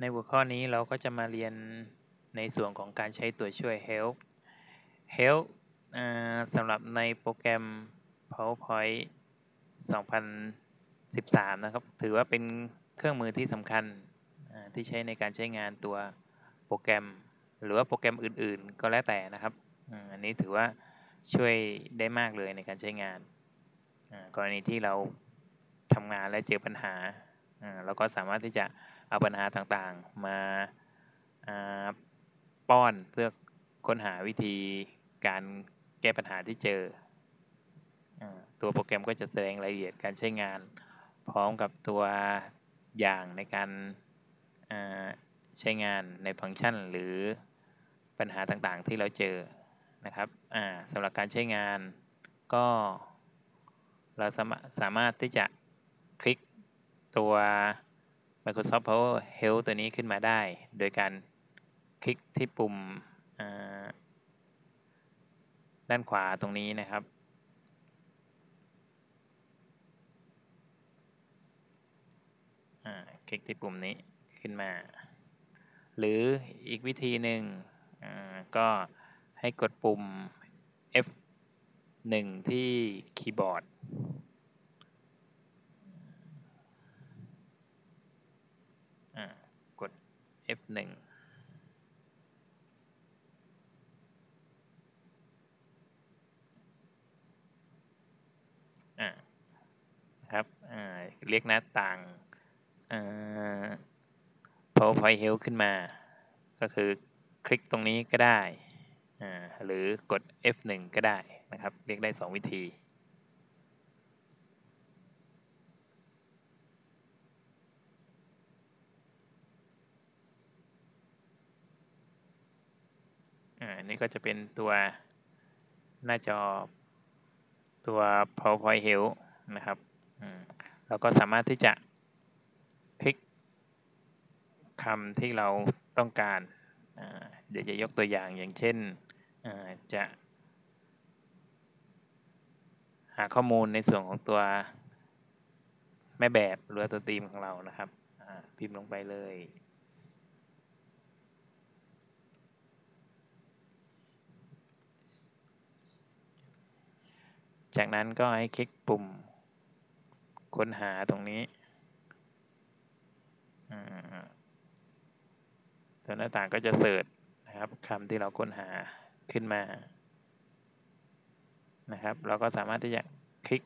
ในหัวข้อนี้เราก็จะมาเรียนในส่วนของการใช้ตัวช่วย help help สำหรับในโปรแกรม PowerPoint 2013 นะครับ ถือว่าเป็นเครื่องมือที่สำคัญที่ใช้ในการใช้งานตัวโปรแกรม หรือว่าโปรแกรมอื่นๆ ก็แล้วแต่นะครับ อันนี้ถือว่าช่วยได้มากเลยในการใช้งาน กรณีที่เราทำงานและเจอปัญหา เราก็สามารถที่จะเอาปัญหาต่างๆ มาป้อนเพื่อค้นหาวิธีการแก้ปัญหาที่เจอ ตัวโปรแกรมก็จะแสดงรายละเอียดการใช้งาน พร้อมกับตัวอย่างในการใช้งานในฟังก์ชัน หรือปัญหาต่างๆที่เราเจอนะครับสำหรับการใช้งานก็เราสามารถที่จะ ตัว Microsoft Power Help ตัวนี้ขึ้นมาได้ โดยการคลิกที่ปุ่มด้านขวาตรงนี้นะครับ คลิกที่ปุ่มนี้ขึ้นมา หรืออีกวิธีหนึ่งก็ให้กดปุ่ม F1 ที่คีย์บอร์ดกด F1 ครับเรียกหน้าต่าง PowerPoint Help ขึ้นมา ก็คือคลิกตรงนี้ก็ได้ หรือกด F1 ก็ได้นะครับ เรียกได้ 2 วิธีอั นนี้ก็จะเป็นตัวหน้าจอตัว PowerPoint Help นะครับเราก็สามารถที่จะคลิกคำที่เราต้องการ เดี๋ยวจะยกตัวอย่างอย่างเช่นจะ หาข้อมูลในส่วนของตัวแม่แบบหรือตัวตีมของเรานะครับพิมพ์ลงไปเลย จากนั้นก็ให้คลิกปุ่มค้นหาตรงนี้ตัวหน้าต่างก็จะเสิร์ชนะครับคำที่เราค้นหาขึ้นมานะครับ เราก็สามารถที่จะคลิก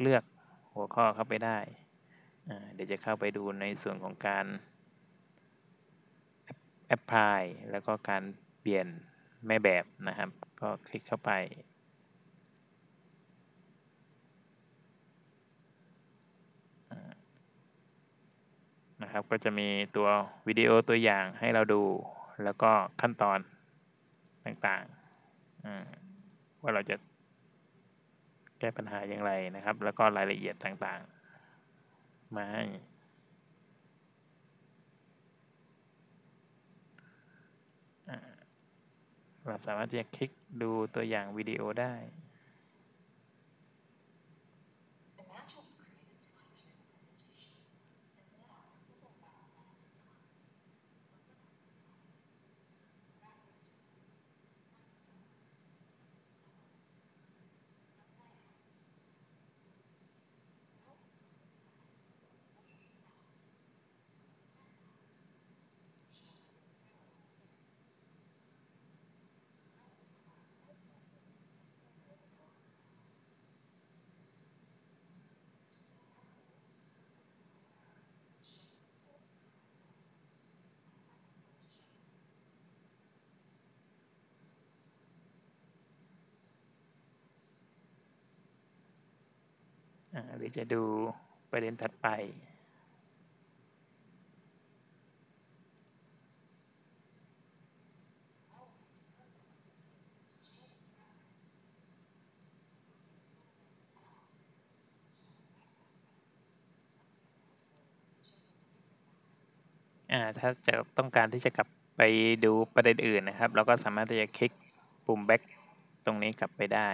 เลือกหัวข้อเข้าไปได้ เดี๋ยวจะเข้าไปดูในส่วนของการแอปพลายแล้วก็การเปลี่ยนแม่แบบนะครับ ก็คลิกเข้าไป นะครับ ก็จะมีตัววิดีโอตัวอย่างให้เราดู แล้วก็ขั้นตอนต่างๆ ว่าเราจะแก้ปัญหาอย่างไรนะครับ แล้วก็รายละเอียดต่างๆ มาให้เราสามารถจะคลิกดูตัวอย่างวิดีโอได้ หรือจะดูประเด็นถัดไปถ้าจะต้องการที่จะกลับไปดูประเด็นอื่นนะครับ เราก็สามารถที่จะคลิกปุ่ม back ตรงนี้กลับไปได้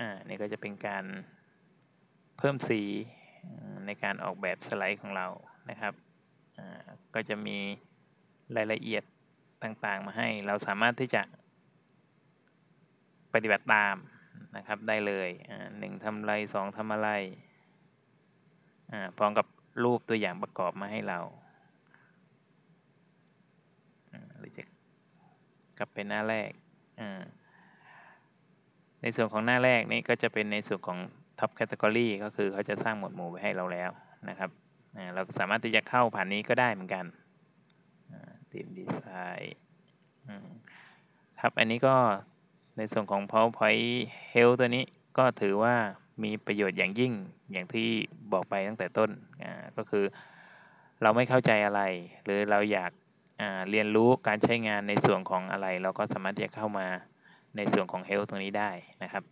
อ่านี่ก็จะเป็นการเพิ่มสีในการออกแบบสไลด์ของเรานะครับอ่าก็จะมีรายละเอียดต่างๆ มาให้ เราสามารถที่จะปฏิบัติตามนะครับได้เลยอ่าหนึ่งทำอะไรสองทำอะไรอ่าพร้อมกับรูปตัวอย่างประกอบมาให้เราหรือจะกลับไปหน้าแรกอ่า ในส่วนของหน้าแรกนี่ก็จะเป็นในส่วนของ Top Category ก็คือเขาจะสร้างหมวดหมู่ไว้ให้เราแล้วนะครับเราสามารถที่จะเข้าผ่านนี้ก็ได้เหมือนกันทีมดีไซน์ครับอันนี้ก็ในส่วนของ PowerPoint Health ตัวนี้ก็ถือว่ามีประโยชน์อย่างยิ่งอย่างที่บอกไปตั้งแต่ต้นก็คือเราไม่เข้าใจอะไร หรือเราอยากเรียนรู้การใช้งานในส่วนของอะไร เราก็สามารถที่จะเข้ามา ในส่วนของ Health ตรงนี้ได้นะครับ